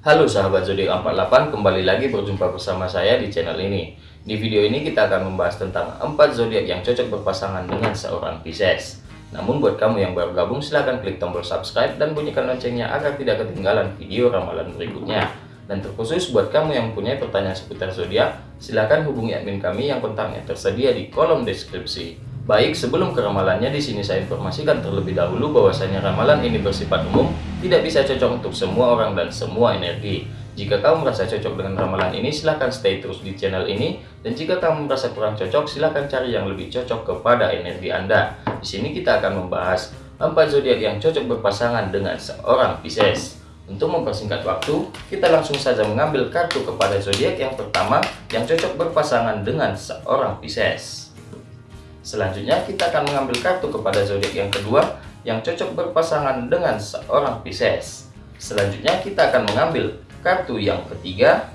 Halo sahabat zodiak 48, kembali lagi berjumpa bersama saya di channel ini. Di video ini kita akan membahas tentang 4 zodiak yang cocok berpasangan dengan seorang Pisces. Namun buat kamu yang baru gabung silahkan klik tombol subscribe dan bunyikan loncengnya agar tidak ketinggalan video ramalan berikutnya. Dan terkhusus buat kamu yang punya pertanyaan seputar zodiak, silahkan hubungi admin kami yang kontaknya tersedia di kolom deskripsi. Baik, sebelum ke ramalannya di sini saya informasikan terlebih dahulu bahwasanya ramalan ini bersifat umum, tidak bisa cocok untuk semua orang dan semua energi. Jika kamu merasa cocok dengan ramalan ini, silahkan stay terus di channel ini. Dan jika kamu merasa kurang cocok, silahkan cari yang lebih cocok kepada energi Anda. Di sini kita akan membahas 4 zodiak yang cocok berpasangan dengan seorang Pisces. Untuk mempersingkat waktu, kita langsung saja mengambil kartu kepada zodiak yang pertama yang cocok berpasangan dengan seorang Pisces. Selanjutnya kita akan mengambil kartu kepada zodiak yang kedua yang cocok berpasangan dengan seorang Pisces. Selanjutnya kita akan mengambil kartu yang ketiga.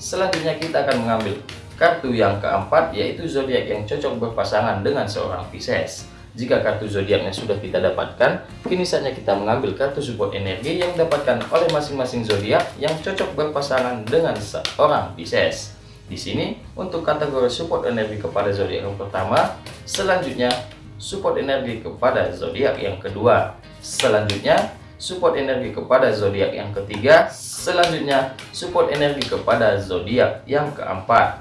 Selanjutnya kita akan mengambil kartu yang keempat yaitu zodiak yang cocok berpasangan dengan seorang Pisces. Jika kartu zodiaknya sudah kita dapatkan, kini saatnya kita mengambil kartu support energi yang didapatkan oleh masing-masing zodiak yang cocok berpasangan dengan seorang Pisces. Di sini untuk kategori support energi kepada zodiak yang pertama, selanjutnya support energi kepada zodiak yang kedua, selanjutnya support energi kepada zodiak yang ketiga, selanjutnya support energi kepada zodiak yang keempat.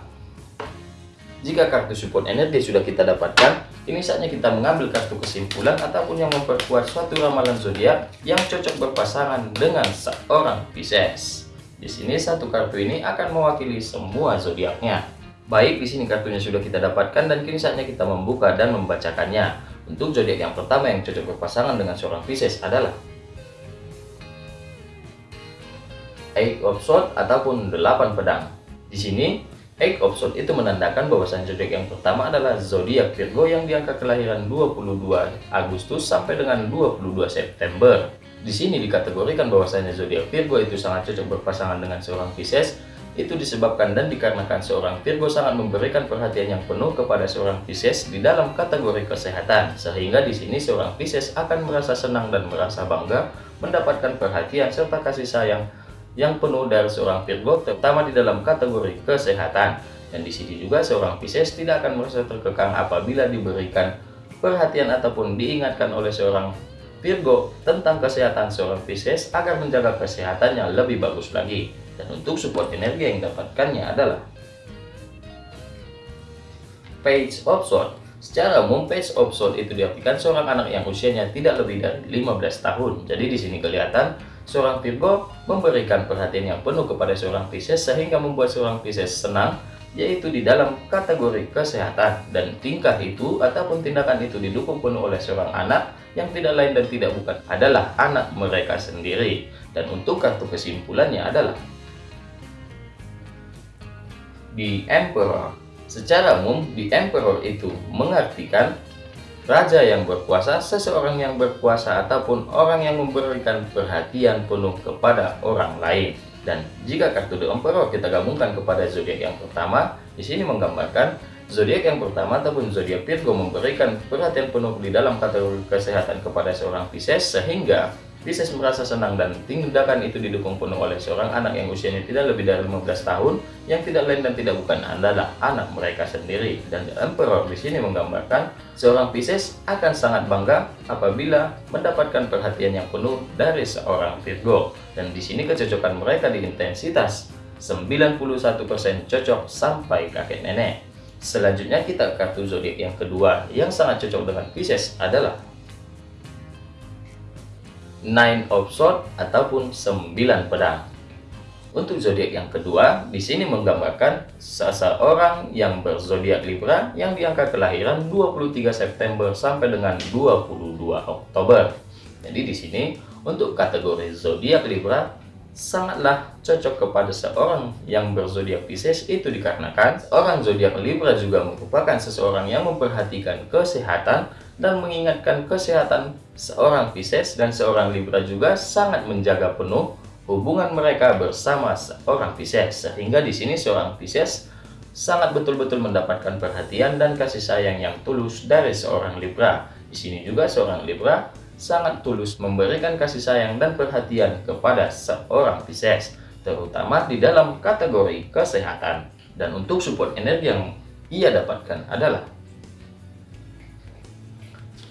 Jika kartu support energi sudah kita dapatkan, ini saatnya kita mengambil kartu kesimpulan ataupun yang memperkuat suatu ramalan zodiak yang cocok berpasangan dengan seorang Pisces. Di sini satu kartu ini akan mewakili semua zodiaknya. Baik, di sini kartunya sudah kita dapatkan dan kini saatnya kita membuka dan membacakannya. Untuk zodiak yang pertama yang cocok berpasangan dengan seorang Pisces adalah Eight of Swords ataupun delapan pedang. Di sini Eight of Swords itu menandakan bahwasan zodiak yang pertama adalah zodiak Virgo yang diangka kelahiran 22 Agustus sampai dengan 22 September. Di sini dikategorikan bahwasanya zodiak Virgo itu sangat cocok berpasangan dengan seorang Pisces itu disebabkan dan dikarenakan seorang Virgo sangat memberikan perhatian yang penuh kepada seorang Pisces di dalam kategori kesehatan sehingga di sini seorang Pisces akan merasa senang dan merasa bangga mendapatkan perhatian serta kasih sayang yang penuh dari seorang Virgo terutama di dalam kategori kesehatan dan di sini juga seorang Pisces tidak akan merasa terkekang apabila diberikan perhatian ataupun diingatkan oleh seorang Virgo tentang kesehatan seorang Pisces agar menjaga kesehatannya lebih bagus lagi. Dan untuk support energi yang dapatkannya adalah Page of Swords. Secara umum, Page of Swords itu diartikan seorang anak yang usianya tidak lebih dari 15 tahun. Jadi di sini kelihatan seorang Virgo memberikan perhatian yang penuh kepada seorang Pisces sehingga membuat seorang Pisces senang yaitu di dalam kategori kesehatan dan tingkah itu ataupun tindakan itu didukung penuh oleh seorang anak yang tidak lain dan tidak bukan adalah anak mereka sendiri dan untuk kartu kesimpulannya adalah di Emperor. Secara umum di Emperor itu mengartikan raja yang berkuasa seseorang yang berkuasa ataupun orang yang memberikan perhatian penuh kepada orang lain. Dan jika kartu The Emperor kita gabungkan kepada zodiak yang pertama, di sini menggambarkan zodiak yang pertama ataupun zodiak Virgo memberikan perhatian penuh di dalam kategori kesehatan kepada seorang Pisces sehingga Pisces merasa senang dan tindakan itu didukung penuh oleh seorang anak yang usianya tidak lebih dari 15 tahun yang tidak lain dan tidak bukan adalah anak mereka sendiri. Dan The Emperor di sini menggambarkan seorang Pisces akan sangat bangga apabila mendapatkan perhatian yang penuh dari seorang Virgo. Dan di sini kecocokan mereka di intensitas 91% cocok sampai kakek nenek. Selanjutnya kita kartu zodiak yang kedua yang sangat cocok dengan Pisces adalah Nine of Swords ataupun 9 pedang. Untuk zodiak yang kedua, di sini menggambarkan seseorang yang berzodiak Libra yang diangka kelahiran 23 September sampai dengan 22 Oktober. Jadi di sini untuk kategori zodiak Libra sangatlah cocok kepada seorang yang berzodiak Pisces itu dikarenakan orang zodiak Libra juga merupakan seseorang yang memperhatikan kesehatan dan mengingatkan kesehatan seorang Pisces dan seorang Libra juga sangat menjaga penuh hubungan mereka bersama seorang Pisces sehingga di sini seorang Pisces sangat betul-betul mendapatkan perhatian dan kasih sayang yang tulus dari seorang Libra. Di sini juga seorang Libra sangat tulus memberikan kasih sayang dan perhatian kepada seorang Pisces, terutama di dalam kategori kesehatan. Dan untuk support energi yang ia dapatkan adalah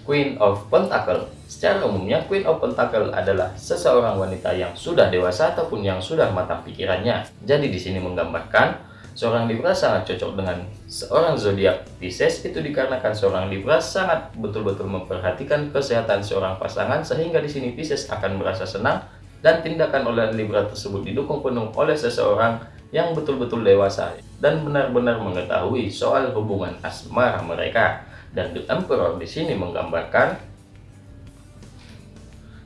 Queen of Pentacle. Secara umumnya, Queen of Pentacle adalah seseorang wanita yang sudah dewasa ataupun yang sudah matang pikirannya. Jadi di sini menggambarkan Seorang Libra sangat cocok dengan seorang zodiak Pisces itu dikarenakan seorang Libra sangat betul-betul memperhatikan kesehatan seorang pasangan sehingga di sini Pisces akan merasa senang dan tindakan oleh Libra tersebut didukung penuh oleh seseorang yang betul-betul dewasa dan benar-benar mengetahui soal hubungan asmara mereka. Dan The Emperor di sini menggambarkan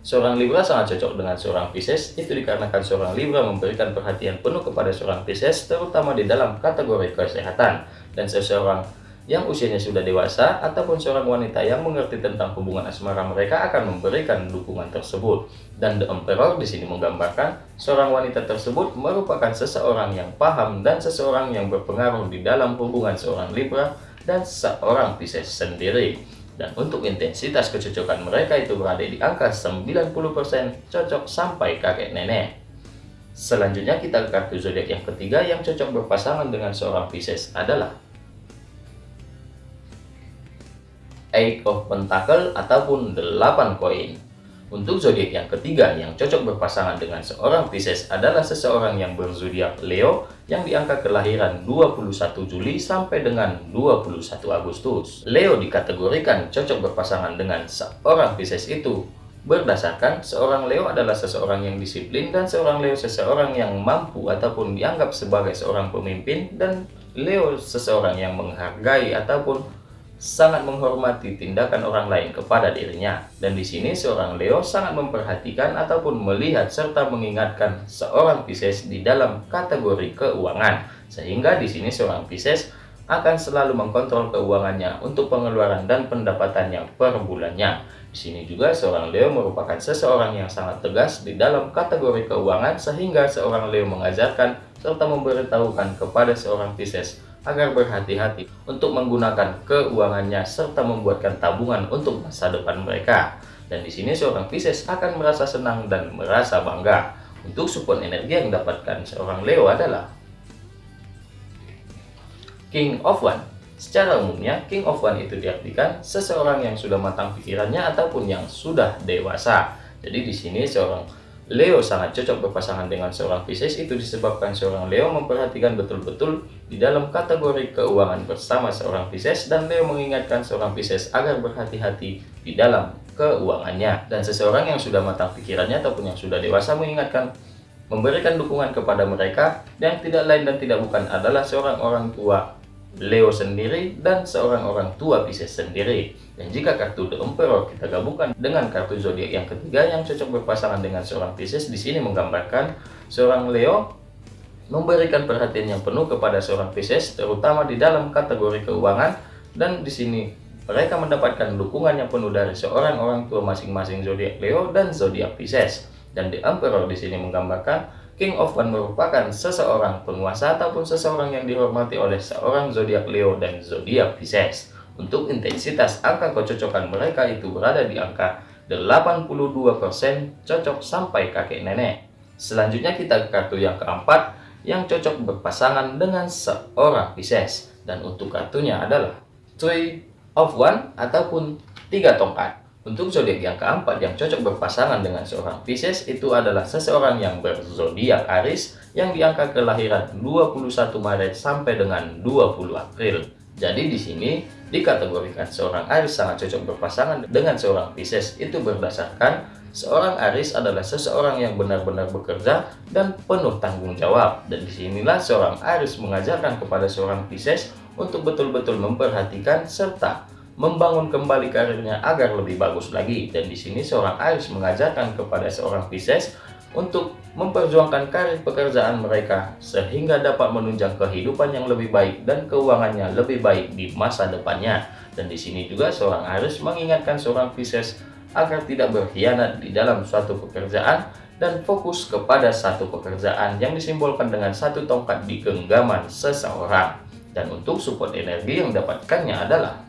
Seorang Libra sangat cocok dengan seorang Pisces, itu dikarenakan seorang Libra memberikan perhatian penuh kepada seorang Pisces, terutama di dalam kategori kesehatan. Dan seseorang yang usianya sudah dewasa, ataupun seorang wanita yang mengerti tentang hubungan asmara mereka akan memberikan dukungan tersebut. Dan The Emperor di sini menggambarkan, seorang wanita tersebut merupakan seseorang yang paham dan seseorang yang berpengaruh di dalam hubungan seorang Libra dan seorang Pisces sendiri. Dan untuk intensitas kecocokan mereka itu berada di angka 90% cocok sampai kakek nenek. Selanjutnya kita ke kartu zodiak yang ketiga yang cocok berpasangan dengan seorang Pisces adalah Eight of Pentacle ataupun 8 koin. Untuk zodiak yang ketiga yang cocok berpasangan dengan seorang Pisces adalah seseorang yang berzodiak Leo yang diangka kelahiran 21 Juli sampai dengan 21 Agustus. Leo dikategorikan cocok berpasangan dengan seorang Pisces itu berdasarkan seorang Leo adalah seseorang yang disiplin dan seorang Leo seseorang yang mampu ataupun dianggap sebagai seorang pemimpin dan Leo seseorang yang menghargai ataupun sangat menghormati tindakan orang lain kepada dirinya. Dan di sini seorang Leo sangat memperhatikan ataupun melihat serta mengingatkan seorang Pisces di dalam kategori keuangan. Sehingga di sini seorang Pisces akan selalu mengkontrol keuangannya untuk pengeluaran dan pendapatannya per bulannya. Di sini juga seorang Leo merupakan seseorang yang sangat tegas di dalam kategori keuangan sehingga seorang Leo mengajarkan serta memberitahukan kepada seorang Pisces agar berhati-hati untuk menggunakan keuangannya serta membuatkan tabungan untuk masa depan mereka. Dan di sini seorang Pisces akan merasa senang dan merasa bangga. Untuk support energi yang didapatkan seorang Leo adalah King of One. Secara umumnya, King of One itu diartikan seseorang yang sudah matang pikirannya ataupun yang sudah dewasa. Jadi di sini seorang Leo sangat cocok berpasangan dengan seorang Pisces itu disebabkan seorang Leo memperhatikan betul-betul di dalam kategori keuangan bersama seorang Pisces dan Leo mengingatkan seorang Pisces agar berhati-hati di dalam keuangannya. Dan seseorang yang sudah matang pikirannya ataupun yang sudah dewasa mengingatkan memberikan dukungan kepada mereka dan tidak lain dan tidak bukan adalah seorang orang tua Leo sendiri dan seorang orang tua Pisces sendiri. Dan jika kartu The Emperor kita gabungkan dengan kartu zodiak yang ketiga yang cocok berpasangan dengan seorang Pisces, di sini menggambarkan seorang Leo memberikan perhatian yang penuh kepada seorang Pisces, terutama di dalam kategori keuangan dan di sini mereka mendapatkan dukungan yang penuh dari seorang orang tua masing-masing zodiak Leo dan zodiak Pisces. Dan The Emperor di sini menggambarkan King of One merupakan seseorang penguasa ataupun seseorang yang dihormati oleh seorang zodiak Leo dan zodiak Pisces. Untuk intensitas angka kecocokan mereka itu berada di angka 82% cocok sampai kakek nenek. Selanjutnya kita ke kartu yang keempat yang cocok berpasangan dengan seorang Pisces. Dan untuk kartunya adalah Three of One ataupun tiga tongkat. Untuk zodiak yang keempat yang cocok berpasangan dengan seorang Pisces itu adalah seseorang yang berzodiak Aries yang diangka kelahiran 21 Maret sampai dengan 20 April. Jadi di sini dikategorikan seorang Aries sangat cocok berpasangan dengan seorang Pisces itu berdasarkan seorang Aries adalah seseorang yang benar-benar bekerja dan penuh tanggung jawab. Dan di sinilah seorang Aries mengajarkan kepada seorang Pisces untuk betul-betul memperhatikan serta membangun kembali karirnya agar lebih bagus lagi. Dan di sini seorang Aries mengajarkan kepada seorang Pisces untuk memperjuangkan karir pekerjaan mereka sehingga dapat menunjang kehidupan yang lebih baik dan keuangannya lebih baik di masa depannya. Dan di sini juga seorang Aries mengingatkan seorang Pisces agar tidak berkhianat di dalam suatu pekerjaan dan fokus kepada satu pekerjaan yang disimbolkan dengan satu tongkat di genggaman seseorang. Dan untuk support energi yang dapatkannya adalah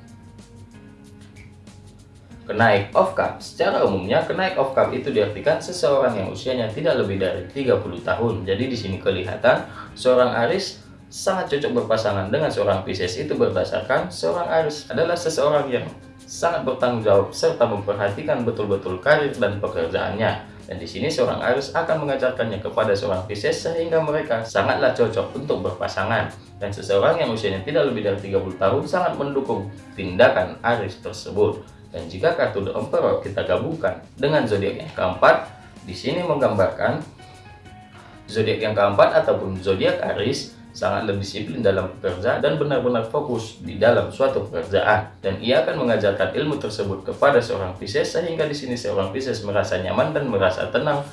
Kenaik of Cup Secara umumnya, kenaik of Cup itu diartikan seseorang yang usianya tidak lebih dari 30 tahun. Jadi di sini kelihatan seorang Aris sangat cocok berpasangan dengan seorang Pisces itu berdasarkan seorang Aris adalah seseorang yang sangat bertanggung jawab serta memperhatikan betul-betul karir dan pekerjaannya. Dan di sini seorang Aris akan mengajarkannya kepada seorang Pisces sehingga mereka sangatlah cocok untuk berpasangan. Dan seseorang yang usianya tidak lebih dari 30 tahun sangat mendukung tindakan Aris tersebut. Dan jika kartu The Emperor kita gabungkan dengan zodiak yang keempat, di sini menggambarkan zodiak yang keempat ataupun zodiak Aris sangatlah disiplin dalam bekerja dan benar-benar fokus di dalam suatu pekerjaan. Dan ia akan mengajarkan ilmu tersebut kepada seorang Pisces sehingga di sini seorang Pisces merasa nyaman dan merasa tenang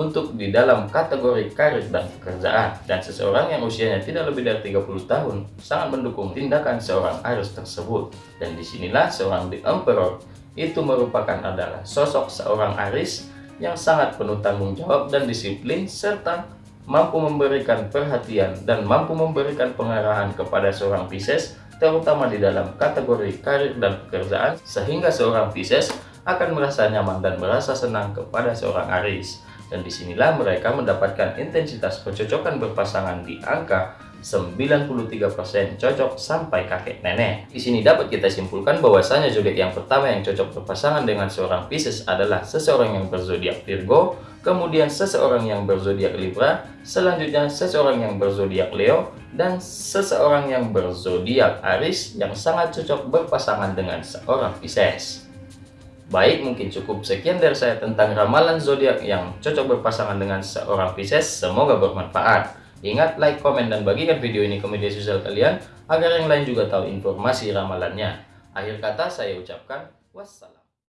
untuk di dalam kategori karir dan pekerjaan. Dan seseorang yang usianya tidak lebih dari 30 tahun sangat mendukung tindakan seorang Aries tersebut. Dan di sinilah seorang The Emperor itu merupakan adalah sosok seorang Aries yang sangat penuh tanggung jawab dan disiplin serta mampu memberikan perhatian dan mampu memberikan pengarahan kepada seorang Pisces terutama di dalam kategori karir dan pekerjaan sehingga seorang Pisces akan merasa nyaman dan merasa senang kepada seorang Aries dan di sinilah mereka mendapatkan intensitas kecocokan berpasangan di angka 93% cocok sampai kakek nenek. Di sini dapat kita simpulkan bahwasanya zodiak yang pertama yang cocok berpasangan dengan seorang Pisces adalah seseorang yang berzodiak Virgo, kemudian seseorang yang berzodiak Libra, selanjutnya seseorang yang berzodiak Leo, dan seseorang yang berzodiak Aries yang sangat cocok berpasangan dengan seorang Pisces. Baik, mungkin cukup sekian dari saya tentang ramalan zodiak yang cocok berpasangan dengan seorang Pisces. Semoga bermanfaat. Ingat, like, komen, dan bagikan video ini ke media sosial kalian agar yang lain juga tahu informasi ramalannya. Akhir kata saya ucapkan wassalam.